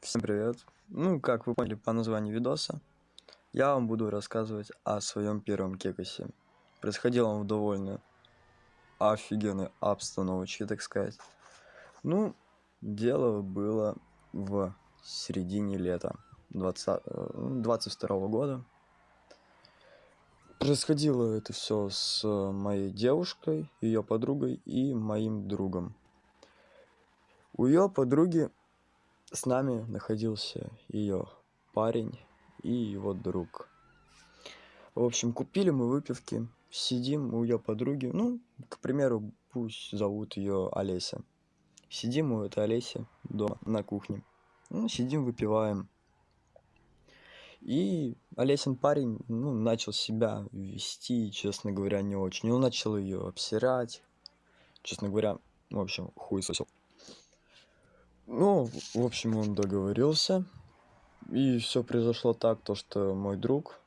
Всем привет! Ну, как вы поняли по названию видоса, я вам буду рассказывать о своем первом кекосе. Происходило он в довольно офигенной обстановочке, так сказать. Ну, дело было в середине лета 20, 22 -го года. Происходило это все с моей девушкой, ее подругой и моим другом. У ее подруги с нами находился ее парень и его друг. В общем, купили мы выпивки, сидим у ее подруги, ну, к примеру, пусть зовут ее Олеся. Сидим у этой Олеси дома на кухне. Ну, сидим, выпиваем. И Олесин парень, ну, начал себя вести, честно говоря, не очень. Он начал ее обсирать. Честно говоря, в общем, хуй сосел. Ну, в общем, он договорился. И все произошло так, то что мой друг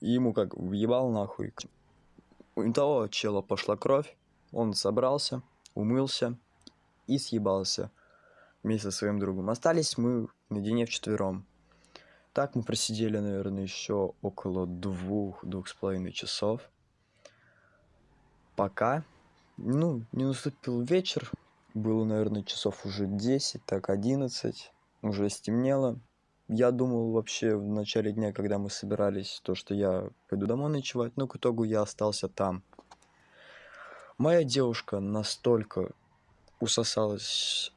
ему как въебал нахуй. У того чела пошла кровь, он собрался, умылся и съебался вместе со своим другом. Остались мы наедине вчетвером. Так мы просидели, наверное, еще около двух, двух с половиной часов. Пока, ну, не наступил вечер, было, наверное, часов уже 10, так 11, уже стемнело. Я думал вообще в начале дня, когда мы собирались, то, что я пойду домой ночевать, но к итогу я остался там. Моя девушка настолько усосалась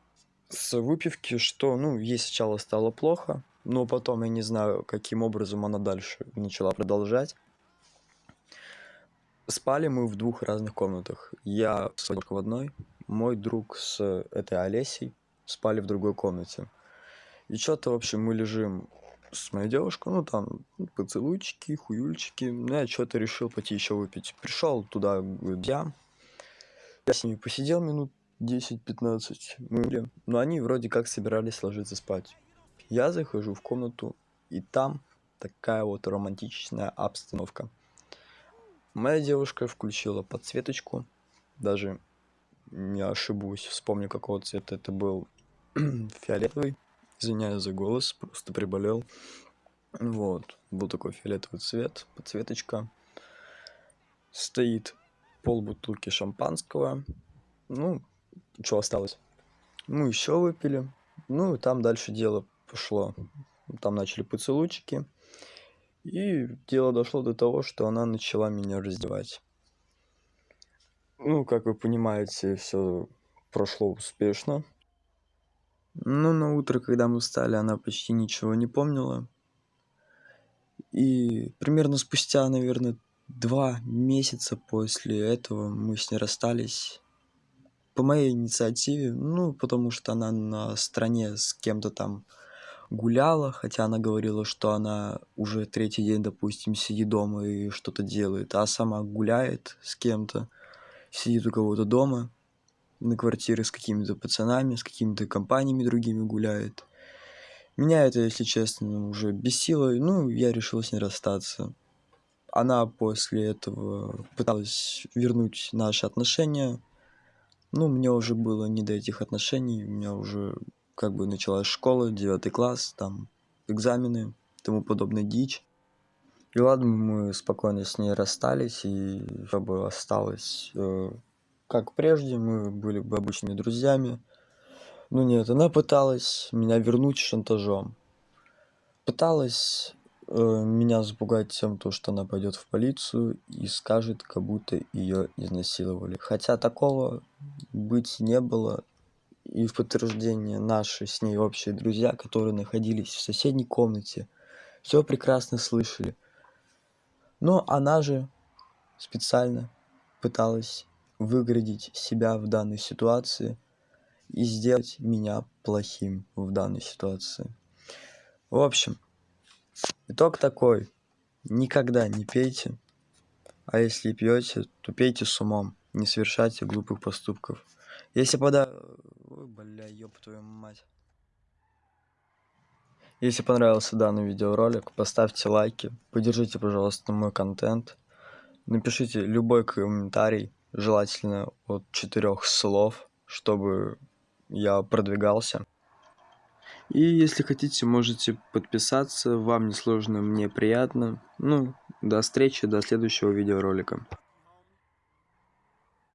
с выпивки, что, ну, ей сначала стало плохо, но потом я не знаю, каким образом она дальше начала продолжать. Спали мы в двух разных комнатах. Я в одной, мой друг с этой Олесей спали в другой комнате. И что-то, в общем, мы лежим с моей девушкой, ну, там, поцелуйчики, хуюльчики. Ну, я что-то решил пойти еще выпить. Пришел туда я. Я с ними посидел минут 10-15. Мы, но они вроде как собирались ложиться спать. Я захожу в комнату, и там такая вот романтичная обстановка. Моя девушка включила подсветочку, даже не ошибусь, вспомню какого цвета это был фиолетовый. Извиняюсь за голос, просто приболел. Вот, был такой фиолетовый цвет, подсветочка. Стоит пол бутылки шампанского. Ну, что осталось? Мы еще выпили. Ну, и там дальше дело пошло. Там начали поцелуйчики. И дело дошло до того, что она начала меня раздевать. Ну, как вы понимаете, все прошло успешно. Но на утро, когда мы встали, она почти ничего не помнила. И примерно спустя, наверное, два месяца после этого мы с ней расстались. По моей инициативе, ну, потому что она на стороне с кем-то там гуляла, хотя она говорила, что она уже третий день, допустим, сидит дома и что-то делает, а сама гуляет с кем-то сидит у кого-то дома на квартире с какими-то пацанами, с какими-то компаниями другими гуляет. Меня это, если честно, уже бесило, ну, я решил с ней расстаться. Она после этого пыталась вернуть наши отношения, ну, мне уже было не до этих отношений, у меня уже как бы началась школа, девятый класс, там экзамены, тому подобная дичь. И ладно, мы спокойно с ней расстались, и все бы осталось э, как прежде, мы были бы обычными друзьями. Ну нет, она пыталась меня вернуть шантажом. Пыталась э, меня запугать тем, то, что она пойдет в полицию и скажет, как будто ее изнасиловали. Хотя такого быть не было. И в подтверждение наши с ней общие друзья, которые находились в соседней комнате, все прекрасно слышали. Но она же специально пыталась выградить себя в данной ситуации и сделать меня плохим в данной ситуации. В общем, итог такой. Никогда не пейте, а если пьете, то пейте с умом, не совершайте глупых поступков. Если пода... Ой, бля, ёб твою мать. Если понравился данный видеоролик, поставьте лайки, поддержите, пожалуйста, мой контент. Напишите любой комментарий, желательно от четырех слов, чтобы я продвигался. И если хотите, можете подписаться. Вам не сложно, мне приятно. Ну, до встречи, до следующего видеоролика.